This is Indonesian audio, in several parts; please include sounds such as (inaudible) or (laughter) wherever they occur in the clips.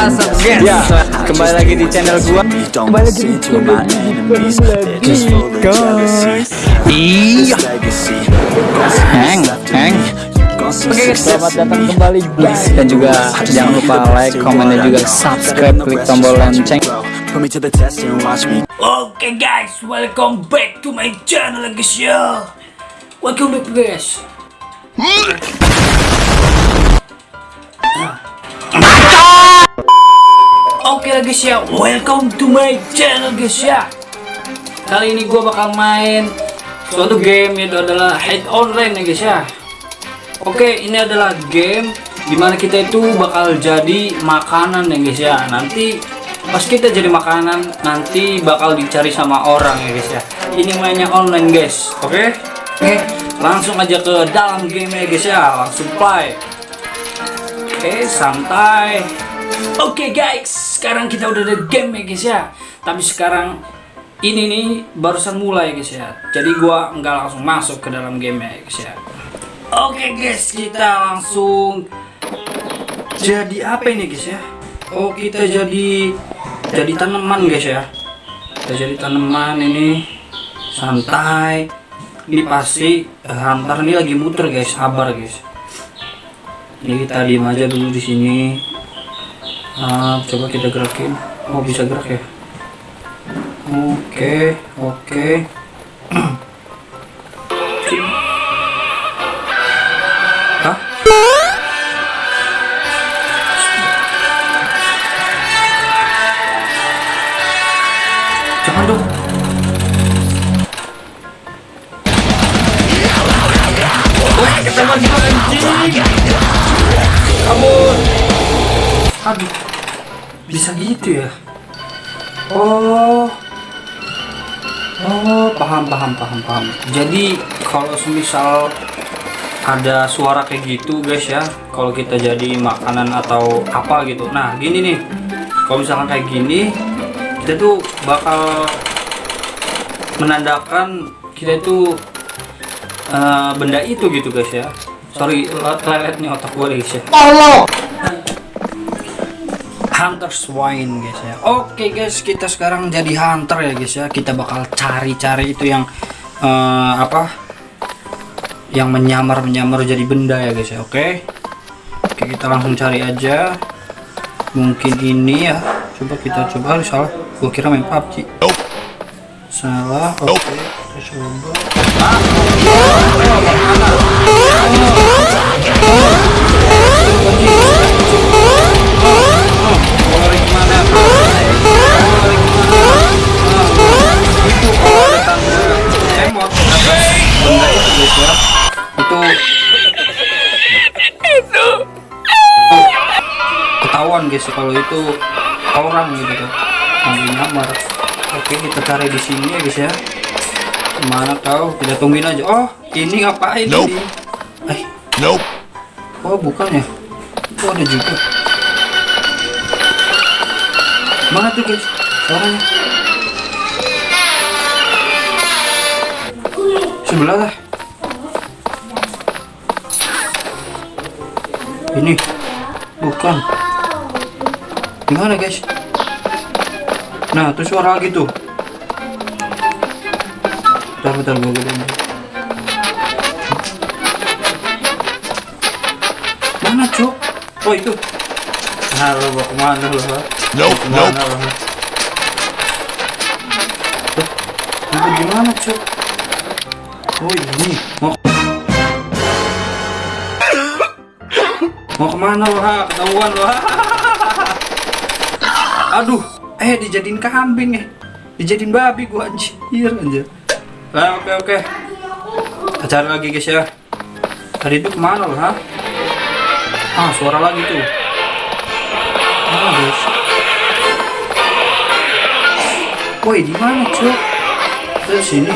Guys? Ya, kembali lagi di channel gua. Kembali lagi di channel guys. Iya. Heng, heng. Oke guys, selamat datang kembali guys dan juga jangan lupa like, komen dan juga subscribe, klik tombol lonceng. Oke guys, welcome back to my channel guys ya. Welcome back guys. Oke lah guys ya, welcome to my channel guys ya. Kali ini gua bakal main suatu game itu adalah Head Online ya guys ya. Oke, ini adalah game di mana kita itu bakal jadi makanan ya guys ya. Nanti pas kita jadi makanan nanti bakal dicari sama orang ya guys ya. Ini mainnya online guys, oke? Oke, langsung aja ke dalam game ya guys ya. Langsung play. Oke, santai. Oke guys, sekarang kita udah ada game ya guys ya. Tapi sekarang ini nih barusan mulai guys ya. Jadi gua nggak langsung masuk ke dalam game ya guys ya. Oke guys, kita langsung jadi apa ini guys ya? Oh kita jadi jadi tanaman guys ya. Kita jadi tanaman ini santai. Ini pasti eh, hunter ini lagi muter guys, sabar guys. Ini kita diem aja dulu di sini. Ah, coba kita gerakin. Oh bisa gerak ya? Oke, oke. Hah? (clears throat) Bisa gitu ya? Oh. Oh, paham, paham, paham, paham. Jadi kalau semisal ada suara kayak gitu guys ya, kalau kita jadi makanan atau apa gitu. Nah, gini nih. Kalau misalkan kayak gini, kita tuh bakal menandakan kita itu eh, benda itu gitu guys ya. Sorry, lelet nih otak gue guys ya. Hunter Swine guys ya. Oke guys, kita sekarang jadi hunter ya guys ya. Kita bakal cari-cari itu yang eh, apa? Yang menyamar-menyamar jadi benda ya guys ya. Oke. Oke, kita langsung cari aja. Mungkin ini ya. Coba kita coba Aduh, salah. Gua kira main PUBG. Salah. Oke, kita coba. Lari guys kalau itu orang gitu tuh lagi nyamar oke kita cari di sini ya guys ya. Ke mana kau kita tungguin aja. Oh ini ngapain Nope. ini eh. Nope. Oh bukan ya? Oh ada juga. Mana tuh guys? Suaranya? Sebelah lah. Ini. Bukan gimana guys? Nah tuh suara lagi tuh. Bentar bentar gue gedein. mana cuk? Oh itu. Nah lo mau ke mana lo ha? Nope, Ke mana nope. lo ha? Tuh, itu gimana cuk? Oh ini. Mau mau ke mana lo ha ketahuan lo (laughs) ha aduh eh dijadiin kambing eh. Dijadiin babi gua anjir anjir. Nah oke oke. Kita cari lagi guys ya. Tadi itu ke mana lo ha? Ah suara lagi tuh. Ah guys. Woi di mana cuk? Dari sini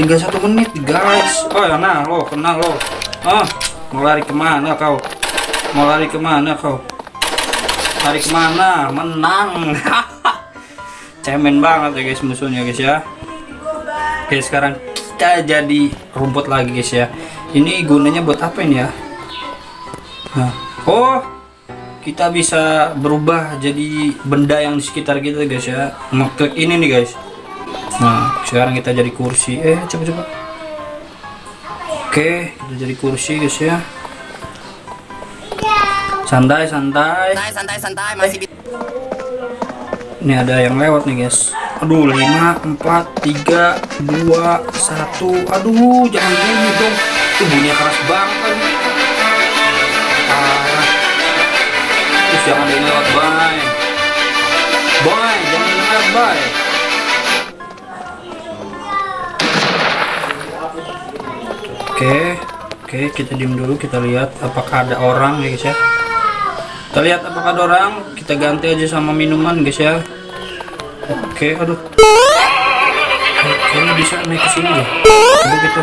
tinggal satu menit guys. Oh ya nah lo kenal lo. Ah mau lari ke mana kau? Mau lari ke mana kau? Lari ke mana? Menang. (laughs) Cemen banget ya guys musuhnya guys ya. Oke sekarang kita jadi rumput lagi guys ya. Ini gunanya buat apa ini ya? Nah, oh kita bisa berubah jadi benda yang di sekitar kita guys ya. Ngeklik ini nih guys nah sekarang kita jadi kursi. Eh coba coba. Oke kita jadi kursi guys ya. Santai santai. Santai santai masih ini ada yang lewat nih guys. Aduh 5 4 3 2 1 aduh jangan bunyi dong. Tuh bunyinya keras banget lagi. Parah. Terus jangan ada yang lewat bye. Bye jangan lewat bye oke oke kita diem dulu kita lihat apakah ada orang ya guys ya. Kita lihat apakah ada orang kita ganti aja sama minuman guys ya. Oke aduh. Kayaknya bisa naik ke sini deh coba kita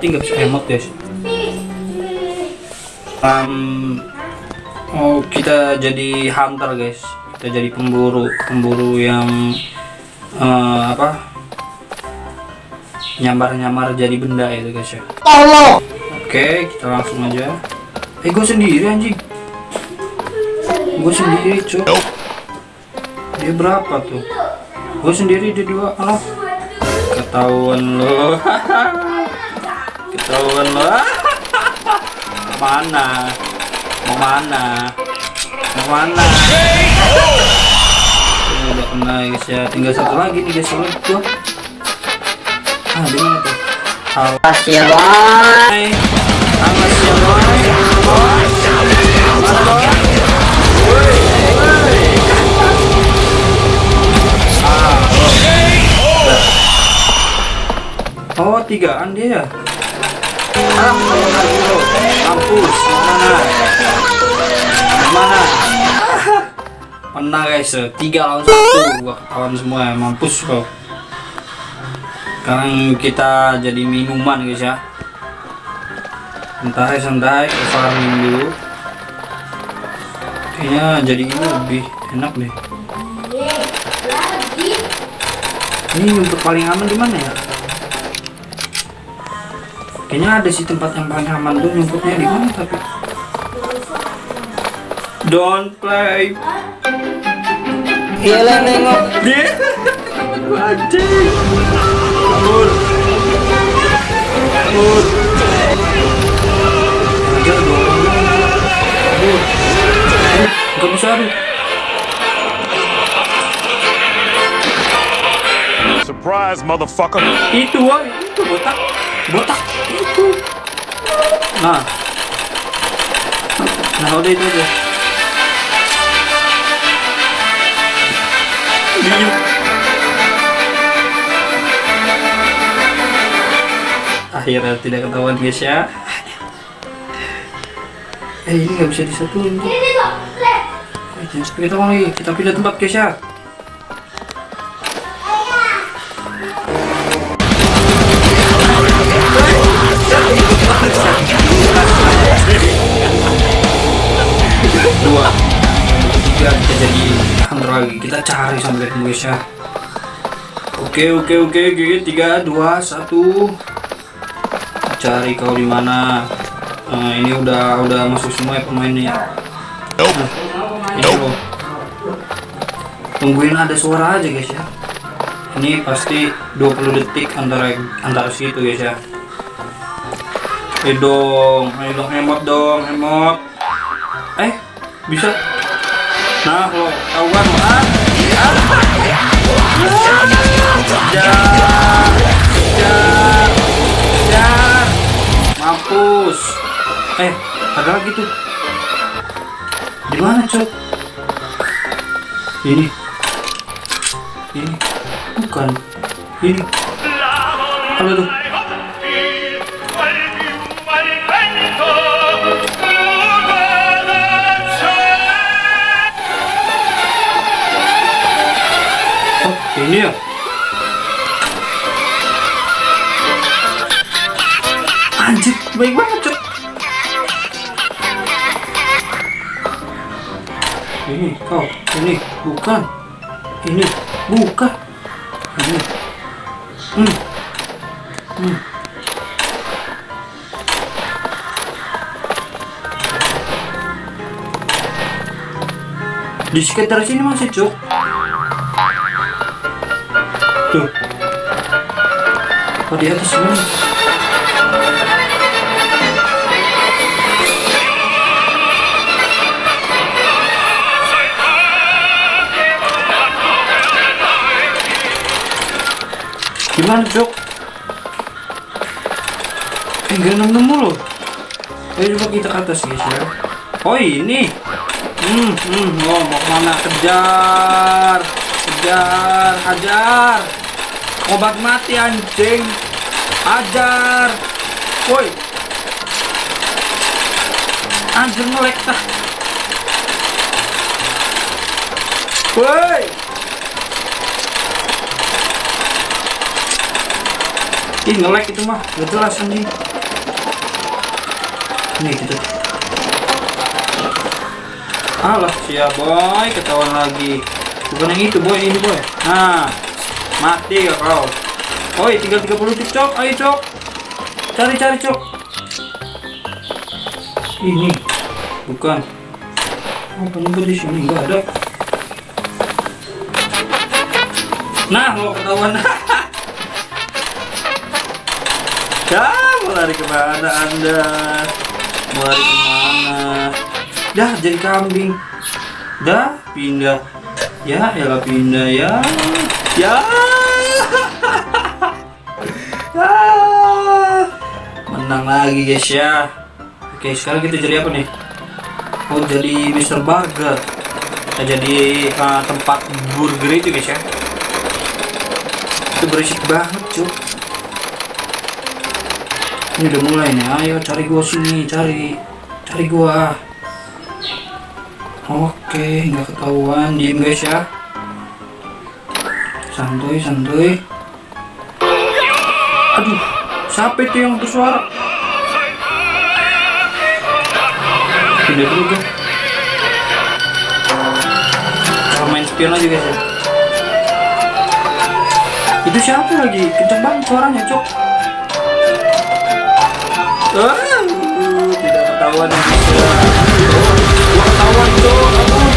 Mati nggak bisa emot guys. Um, oh kita jadi hunter guys. Kita jadi pemburu, pemburu yang eh, apa? Nyamar-nyamar jadi benda itu guys ya. Oke, kita langsung aja. Eh, gue sendiri anjing. Gue sendiri, cuy. Dia berapa tuh? Gue sendiri dia dua. Alah. Ketahuan lo. (laughs) Ketahuan lo. Mana? Mau mana? Mau mana? Ini udah kena guys ya. Tinggal satu lagi nih guys. Soalnya gua. Ah, di mana tuh? Halo. ya Hai. Awas ya boy. Boy? Ah, oh. Oh, tigaan dia. Ah, Mampus, mana? Mana? Guys, tiga lawan satu. Gua ketahuan semua, mampus kok. Sekarang kita jadi minuman guys ya santai santai farming dulu kayaknya jadi ini lebih enak deh ini untuk paling aman di mana ya kayaknya ada sih tempat yang paling aman tuh nyumputnya di mana tapi don't play. Gila nengok. Dia anjing kabur kabur dong. Bisa aduh Surprise, motherfucker. itu woy itu botak botak. Itu. Nah. Nah udah itu aja. Diem. akhirnya tidak ketahuan guys ya eh ini nggak bisa disatuin. Sampai ketahuan lagi. Kita pindah tempat guys ya dua. Tiga kita jadi hunter lagi kita cari sampai ketemu guys ya. Oke oke oke oke tiga dua satu. Cari kau di mana. Nah, ini udah udah masuk semua ya pemainnya Nope. Nah, ini tungguin ada suara aja guys ya. Ini pasti 20 detik antara antara situ guys ya ayo dong ayo dong emot dong emot eh bisa nah lo tahu kan lo ah jar, jar, mampus. Eh, ada lagi tuh. Di mana cok? Ini. Ini bukan. Ini. Apa tuh? Ya. Anjir, baik banget, Cuk. Ini kau, ini bukan. Ini bukan. Ini. Hmm. Hmm. Di sekitar sini masih, Cuk. Tuh. Oh, di atas sini. Gimana, Cok? Eh, nggak nemu loh. Ayo coba kita ke atas, guys ya. Oh, ini. Hmm, hmm, oh, mau ke mana? Kejar, kejar, hajar. Obat mati anjing. Hajar. Woi. Anjir melek tah. Woi. Ih ngelek itu mah, gak jelas anjing. Nih gitu. Alah siap boy, ketahuan lagi. Bukan yang itu boy, ini boy. Nah, mati ya kau. Oi, tinggal 30 detik cok, ayo cok. Cari cari cok. Ini bukan. Apa nyebut di sini nggak ada. Nah, mau ketahuan. (laughs) Ya, mau lari ke mana anda? Mau lari ke mana? Dah jadi kambing. Dah pindah. Ya, ya pindah ya. Ya. ya. Menang lagi guys ya. Oke, sekarang kita jadi apa nih? Oh, jadi Mr. Burger. Kita jadi uh, tempat burger itu guys ya. Itu berisik banget, cuy. Ini udah mulai nih, ayo cari gua sini, cari, cari gua. Oke, nggak ketahuan, diem guys ya. Santuy, santuy. Aduh, siapa itu yang bersuara? Pindah dulu guys. Kalau main spion aja guys ya. Itu siapa lagi? Kenceng banget suaranya, cok. Ah, tidak ketahuan yang bisa. Gua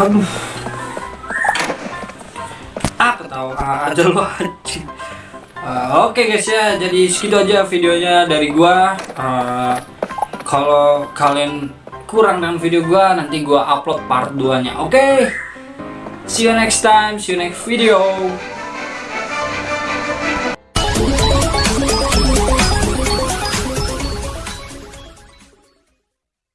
Aduh. Ah, ketawa aja lo anjing. Ah, Oke guys ya, jadi segitu aja videonya dari gua. Ah, kalau kalian kurang dengan video gua, nanti gua upload part 2-nya. Oke. See you next time, see you next video.